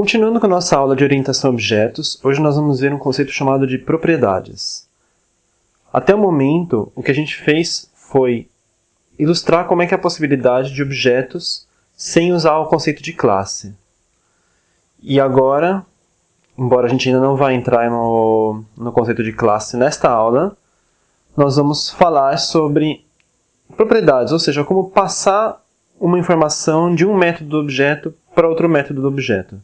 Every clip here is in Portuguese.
Continuando com a nossa aula de orientação a objetos, hoje nós vamos ver um conceito chamado de propriedades. Até o momento, o que a gente fez foi ilustrar como é que é a possibilidade de objetos sem usar o conceito de classe. E agora, embora a gente ainda não vá entrar no, no conceito de classe nesta aula, nós vamos falar sobre propriedades, ou seja, como passar uma informação de um método do objeto para outro método do objeto.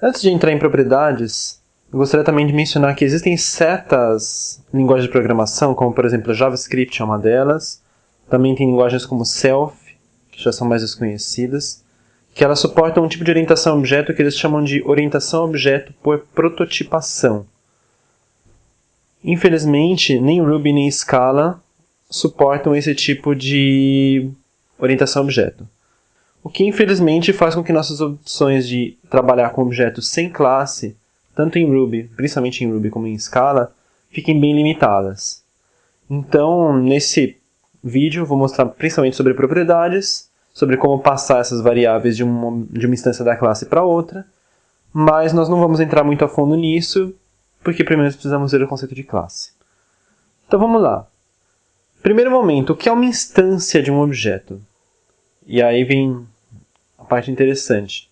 Antes de entrar em propriedades, gostaria também de mencionar que existem certas linguagens de programação, como por exemplo JavaScript é uma delas, também tem linguagens como Self, que já são mais desconhecidas, que elas suportam um tipo de orientação objeto que eles chamam de orientação objeto por prototipação. Infelizmente, nem Ruby nem Scala suportam esse tipo de orientação objeto. O que infelizmente faz com que nossas opções de trabalhar com objetos sem classe, tanto em Ruby, principalmente em Ruby como em Scala, fiquem bem limitadas. Então, nesse vídeo, vou mostrar principalmente sobre propriedades, sobre como passar essas variáveis de uma, de uma instância da classe para outra, mas nós não vamos entrar muito a fundo nisso, porque primeiro precisamos ver o conceito de classe. Então vamos lá. Primeiro momento, o que é uma instância de um objeto? E aí vem a parte interessante.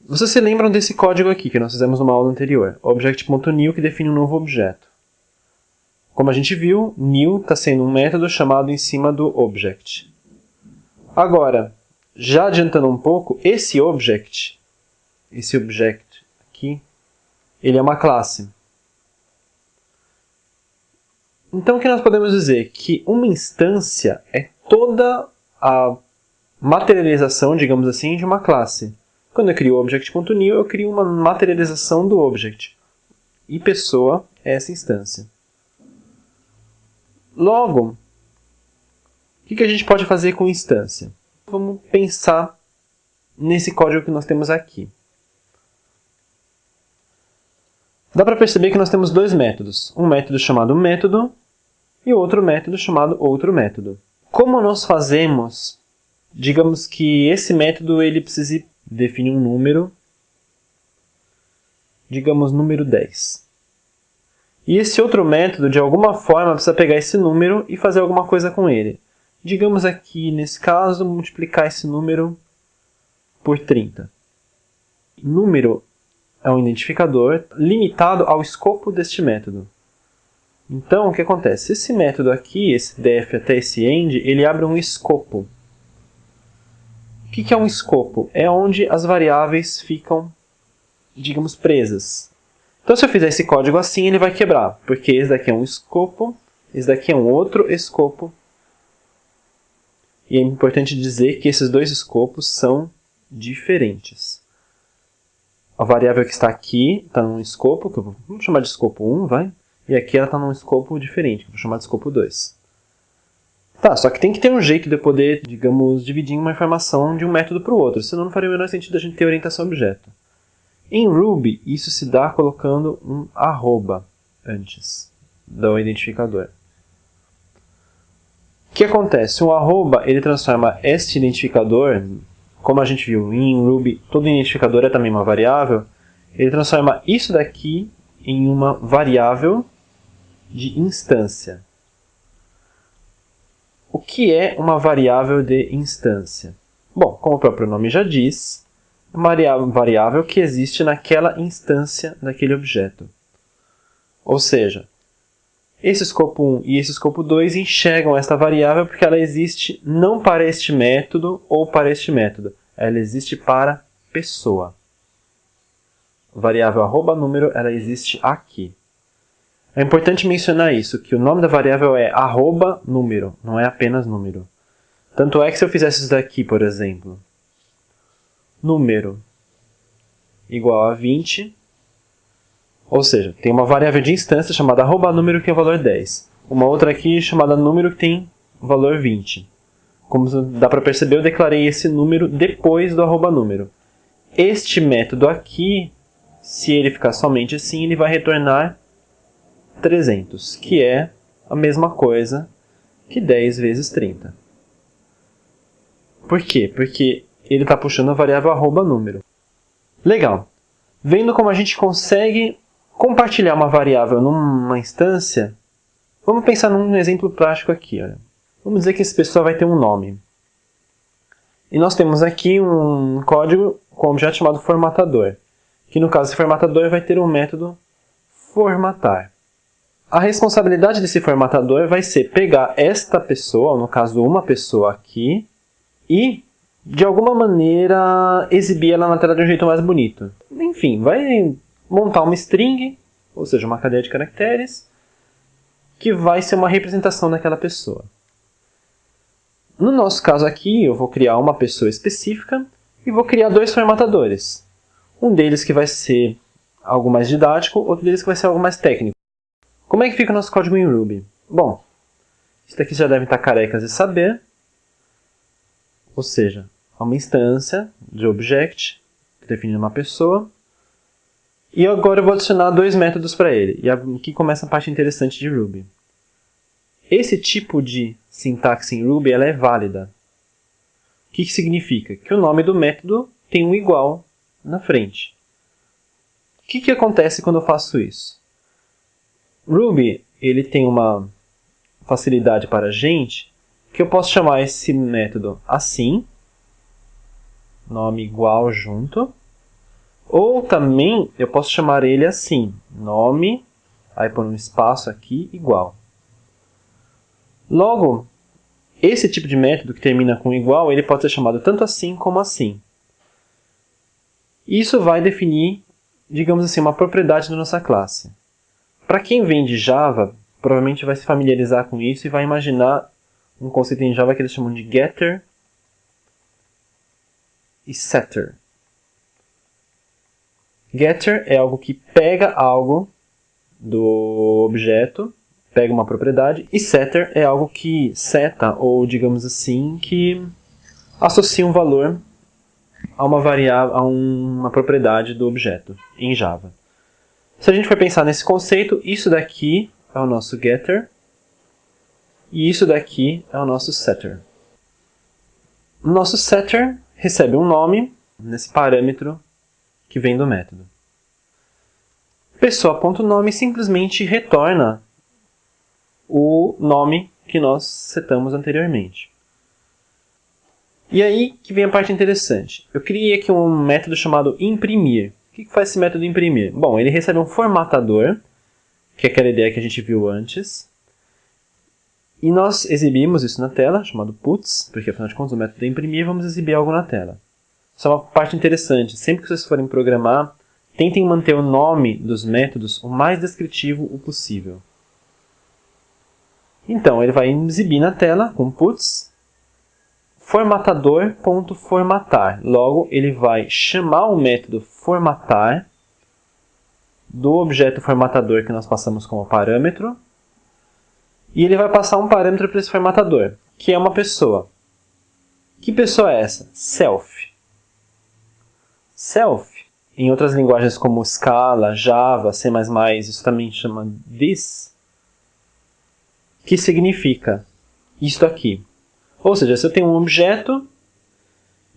Vocês se lembram desse código aqui que nós fizemos numa aula anterior, object.new que define um novo objeto. Como a gente viu, new está sendo um método chamado em cima do object. Agora, já adiantando um pouco, esse object, esse object aqui, ele é uma classe. Então, o que nós podemos dizer? Que uma instância é toda a materialização, digamos assim, de uma classe. Quando eu crio o object.new, eu crio uma materialização do object. E pessoa é essa instância. Logo, o que a gente pode fazer com instância? Vamos pensar nesse código que nós temos aqui. Dá para perceber que nós temos dois métodos. Um método chamado método e outro método chamado outro método. Como nós fazemos, digamos que esse método ele precise definir um número, digamos número 10. E esse outro método, de alguma forma, precisa pegar esse número e fazer alguma coisa com ele. Digamos aqui, nesse caso, multiplicar esse número por 30. Número é um identificador limitado ao escopo deste método. Então, o que acontece? Esse método aqui, esse def até esse end, ele abre um escopo. O que é um escopo? É onde as variáveis ficam, digamos, presas. Então, se eu fizer esse código assim, ele vai quebrar, porque esse daqui é um escopo, esse daqui é um outro escopo. E é importante dizer que esses dois escopos são diferentes. A variável que está aqui está num escopo, que eu vou, chamar de escopo 1, vai? E aqui ela está num escopo diferente, vou chamar de escopo 2. Tá, só que tem que ter um jeito de poder, digamos, dividir uma informação de um método para o outro, senão não faria o menor sentido a gente ter orientação objeto. Em Ruby, isso se dá colocando um arroba antes do identificador. O que acontece? O arroba ele transforma este identificador, como a gente viu em Ruby, todo identificador é também uma variável, ele transforma isso daqui em uma variável de instância. O que é uma variável de instância? Bom, como o próprio nome já diz, é uma variável que existe naquela instância daquele objeto. Ou seja, esse escopo 1 e esse escopo 2 enxergam esta variável porque ela existe não para este método ou para este método. Ela existe para pessoa. A variável arroba número ela existe aqui. É importante mencionar isso, que o nome da variável é arroba número, não é apenas número. Tanto é que se eu fizesse isso daqui, por exemplo, número igual a 20, ou seja, tem uma variável de instância chamada arroba número que é o valor 10. Uma outra aqui chamada número que tem o valor 20. Como dá para perceber, eu declarei esse número depois do arroba número. Este método aqui, se ele ficar somente assim, ele vai retornar 300, que é a mesma coisa que 10 vezes 30. Por quê? Porque ele está puxando a variável arroba número. Legal. Vendo como a gente consegue compartilhar uma variável numa instância, vamos pensar num exemplo prático aqui. Olha. Vamos dizer que essa pessoa vai ter um nome. E nós temos aqui um código com um objeto chamado formatador, que no caso esse formatador vai ter um método formatar. A responsabilidade desse formatador vai ser pegar esta pessoa, no caso uma pessoa aqui, e de alguma maneira exibir ela na tela de um jeito mais bonito. Enfim, vai montar uma string, ou seja, uma cadeia de caracteres, que vai ser uma representação daquela pessoa. No nosso caso aqui, eu vou criar uma pessoa específica e vou criar dois formatadores. Um deles que vai ser algo mais didático, outro deles que vai ser algo mais técnico. Como é que fica o nosso código em Ruby? Bom, isso daqui já devem estar carecas de saber. Ou seja, é uma instância de object define uma pessoa. E agora eu vou adicionar dois métodos para ele. E aqui começa a parte interessante de Ruby. Esse tipo de sintaxe em Ruby ela é válida. O que, que significa? Que o nome do método tem um igual na frente. O que, que acontece quando eu faço isso? Ruby ele tem uma facilidade para a gente que eu posso chamar esse método assim, nome igual junto, ou também eu posso chamar ele assim, nome, aí por um espaço aqui, igual. Logo, esse tipo de método que termina com igual, ele pode ser chamado tanto assim como assim. Isso vai definir, digamos assim, uma propriedade da nossa classe. Para quem vem de Java, provavelmente vai se familiarizar com isso e vai imaginar um conceito em Java que eles chamam de getter e setter. Getter é algo que pega algo do objeto, pega uma propriedade, e setter é algo que seta, ou digamos assim, que associa um valor a uma variável, a uma propriedade do objeto em Java. Se a gente for pensar nesse conceito, isso daqui é o nosso getter e isso daqui é o nosso setter. O nosso setter recebe um nome nesse parâmetro que vem do método. Pessoa.nome simplesmente retorna o nome que nós setamos anteriormente. E aí que vem a parte interessante. Eu criei aqui um método chamado imprimir que faz esse método imprimir? Bom, ele recebe um formatador, que é aquela ideia que a gente viu antes, e nós exibimos isso na tela, chamado puts, porque afinal de contas o método é imprimir, vamos exibir algo na tela. É uma parte interessante, sempre que vocês forem programar, tentem manter o nome dos métodos o mais descritivo o possível. Então, ele vai exibir na tela, com puts, formatador.formatar. Logo, ele vai chamar o método formatar do objeto formatador que nós passamos como parâmetro e ele vai passar um parâmetro para esse formatador, que é uma pessoa. Que pessoa é essa? Self. Self, em outras linguagens como Scala, Java, C++, isso também chama this, que significa isto aqui. Ou seja, se eu tenho um objeto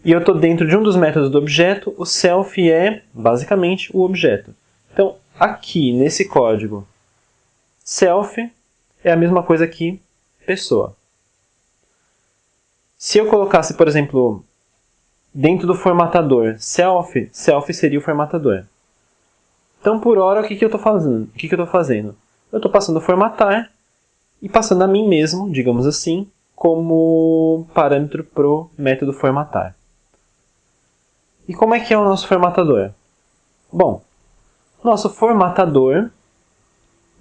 e eu estou dentro de um dos métodos do objeto, o self é basicamente o objeto. Então, aqui nesse código, self é a mesma coisa que pessoa. Se eu colocasse, por exemplo, dentro do formatador self, self seria o formatador. Então, por hora, o que, que eu estou fazendo? O que, que eu estou fazendo? Eu estou passando formatar e passando a mim mesmo, digamos assim, como parâmetro para o método formatar. E como é que é o nosso formatador? Bom, nosso formatador,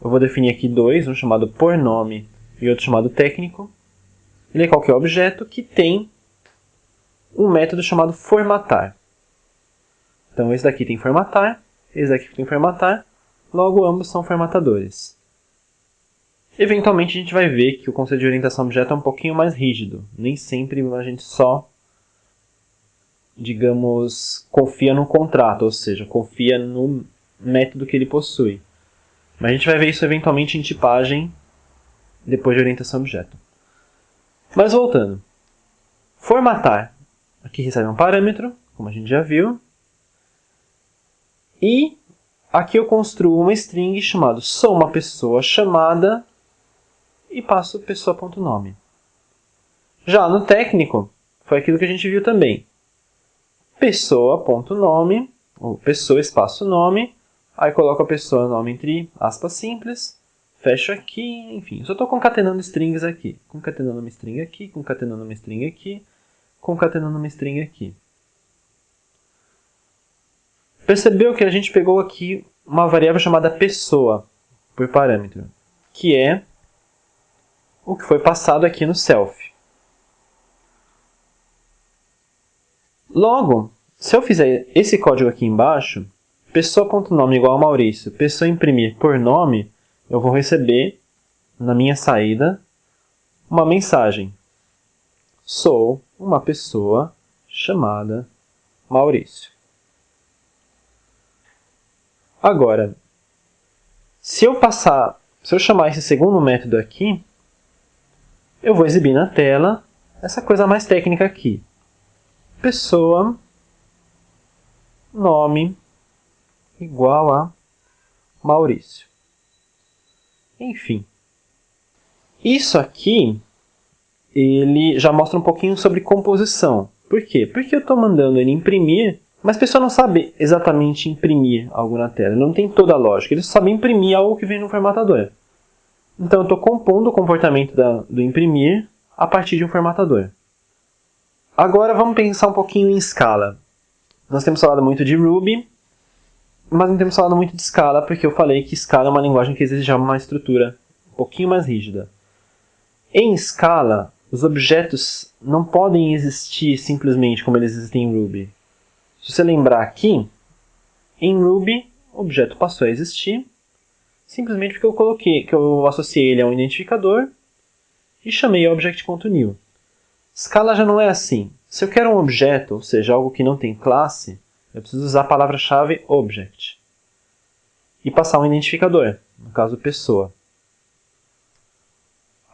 eu vou definir aqui dois, um chamado por nome e outro chamado técnico. Ele é qualquer objeto que tem um método chamado formatar. Então esse daqui tem formatar, esse daqui tem formatar, logo ambos são formatadores. Eventualmente a gente vai ver que o conceito de orientação objeto é um pouquinho mais rígido. Nem sempre a gente só, digamos, confia no contrato, ou seja, confia no método que ele possui. Mas a gente vai ver isso eventualmente em tipagem depois de orientação objeto. Mas voltando. Formatar. Aqui recebe um parâmetro, como a gente já viu. E aqui eu construo uma string chamada sou uma pessoa chamada e passo pessoa.nome. Já no técnico, foi aquilo que a gente viu também. Pessoa.nome, ou pessoa espaço nome, aí coloco a pessoa nome entre aspas simples, fecho aqui, enfim, só estou concatenando strings aqui. Concatenando uma string aqui, concatenando uma string aqui, concatenando uma string aqui. Percebeu que a gente pegou aqui uma variável chamada pessoa por parâmetro, que é o que foi passado aqui no self. Logo, se eu fizer esse código aqui embaixo, pessoa.nome igual a Maurício, pessoa imprimir por nome, eu vou receber na minha saída uma mensagem. Sou uma pessoa chamada Maurício. Agora, se eu passar, se eu chamar esse segundo método aqui, eu vou exibir na tela essa coisa mais técnica aqui. Pessoa, nome, igual a Maurício. Enfim. Isso aqui, ele já mostra um pouquinho sobre composição. Por quê? Porque eu estou mandando ele imprimir mas a pessoa não sabe exatamente imprimir algo na tela, não tem toda a lógica, ele só sabe imprimir algo que vem no formatador. Então eu estou compondo o comportamento da, do imprimir a partir de um formatador. Agora vamos pensar um pouquinho em escala. Nós temos falado muito de Ruby, mas não temos falado muito de Scala, porque eu falei que Scala é uma linguagem que exige uma estrutura um pouquinho mais rígida. Em Scala, os objetos não podem existir simplesmente como eles existem em Ruby. Se você lembrar aqui, em Ruby, o objeto passou a existir simplesmente porque eu coloquei, que eu associei ele a um identificador e chamei object.new. Scala já não é assim. Se eu quero um objeto, ou seja, algo que não tem classe, eu preciso usar a palavra-chave object e passar um identificador, no caso pessoa.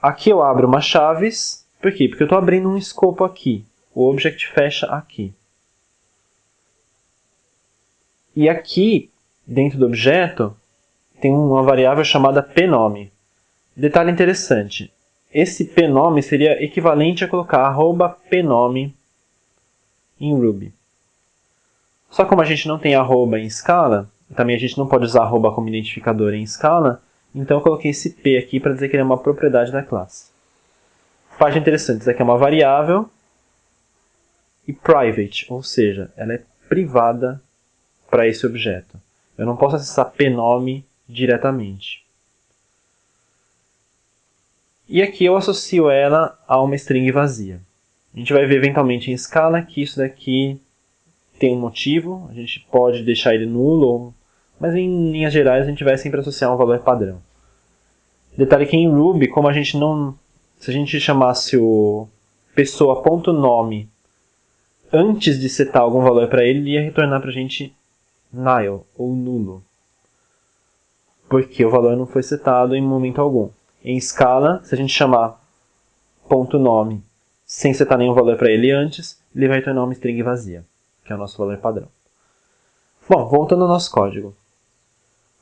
Aqui eu abro uma chaves, por quê? Porque eu estou abrindo um escopo aqui. O object fecha aqui. E aqui, dentro do objeto, tem uma variável chamada pnome. Detalhe interessante, esse pnome seria equivalente a colocar pnome em Ruby. Só como a gente não tem arroba em Scala, também a gente não pode usar arroba como identificador em Scala, então eu coloquei esse p aqui para dizer que ele é uma propriedade da classe. Parte interessante, isso aqui é uma variável e private, ou seja, ela é privada para esse objeto. Eu não posso acessar pnome diretamente. E aqui eu associo ela a uma string vazia. A gente vai ver eventualmente em escala que isso daqui tem um motivo, a gente pode deixar ele nulo, mas em linhas gerais a gente vai sempre associar um valor padrão. Detalhe que em Ruby, como a gente não... Se a gente chamasse o pessoa.nome antes de setar algum valor para ele, ele ia retornar para a gente nil ou nulo, porque o valor não foi setado em momento algum. Em escala, se a gente chamar ponto .nome sem setar nenhum valor para ele antes, ele vai retornar uma string vazia, que é o nosso valor padrão. Bom, voltando ao nosso código.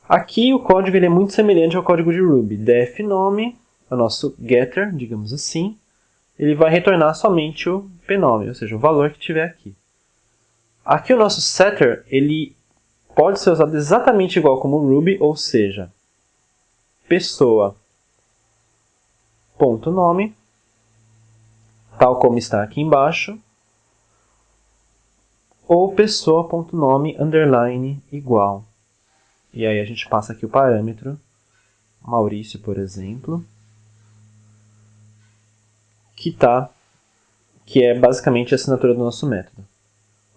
Aqui o código ele é muito semelhante ao código de Ruby. def nome, o nosso getter, digamos assim, ele vai retornar somente o pnome, ou seja, o valor que tiver aqui. Aqui o nosso setter, ele pode ser usado exatamente igual como Ruby, ou seja, pessoa ponto nome, tal como está aqui embaixo, ou pessoa.nome underline igual. E aí a gente passa aqui o parâmetro, Maurício, por exemplo, que, tá, que é basicamente a assinatura do nosso método.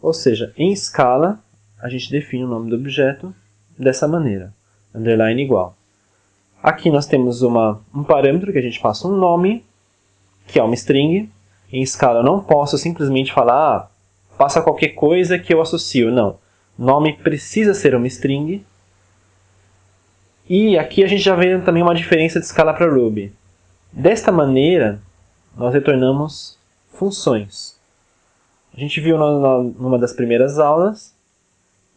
Ou seja, em escala, a gente define o nome do objeto dessa maneira, underline igual. Aqui nós temos uma, um parâmetro que a gente passa um nome, que é uma string. Em escala eu não posso simplesmente falar, ah, passa qualquer coisa que eu associo. Não. Nome precisa ser uma string. E aqui a gente já vê também uma diferença de escala para Ruby. Desta maneira, nós retornamos funções. A gente viu numa das primeiras aulas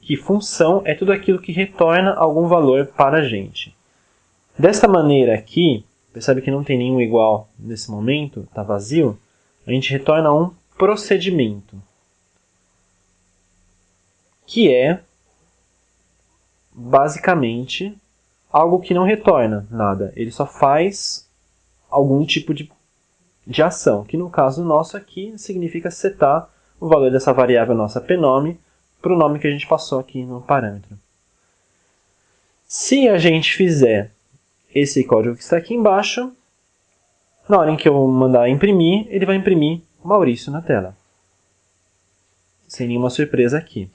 que função é tudo aquilo que retorna algum valor para a gente. Desta maneira aqui, percebe que não tem nenhum igual nesse momento, está vazio, a gente retorna um procedimento, que é basicamente algo que não retorna nada, ele só faz algum tipo de, de ação, que no caso nosso aqui significa setar o valor dessa variável nossa pnome para o nome que a gente passou aqui no parâmetro. Se a gente fizer esse código que está aqui embaixo, na hora em que eu mandar imprimir, ele vai imprimir Maurício na tela. Sem nenhuma surpresa aqui.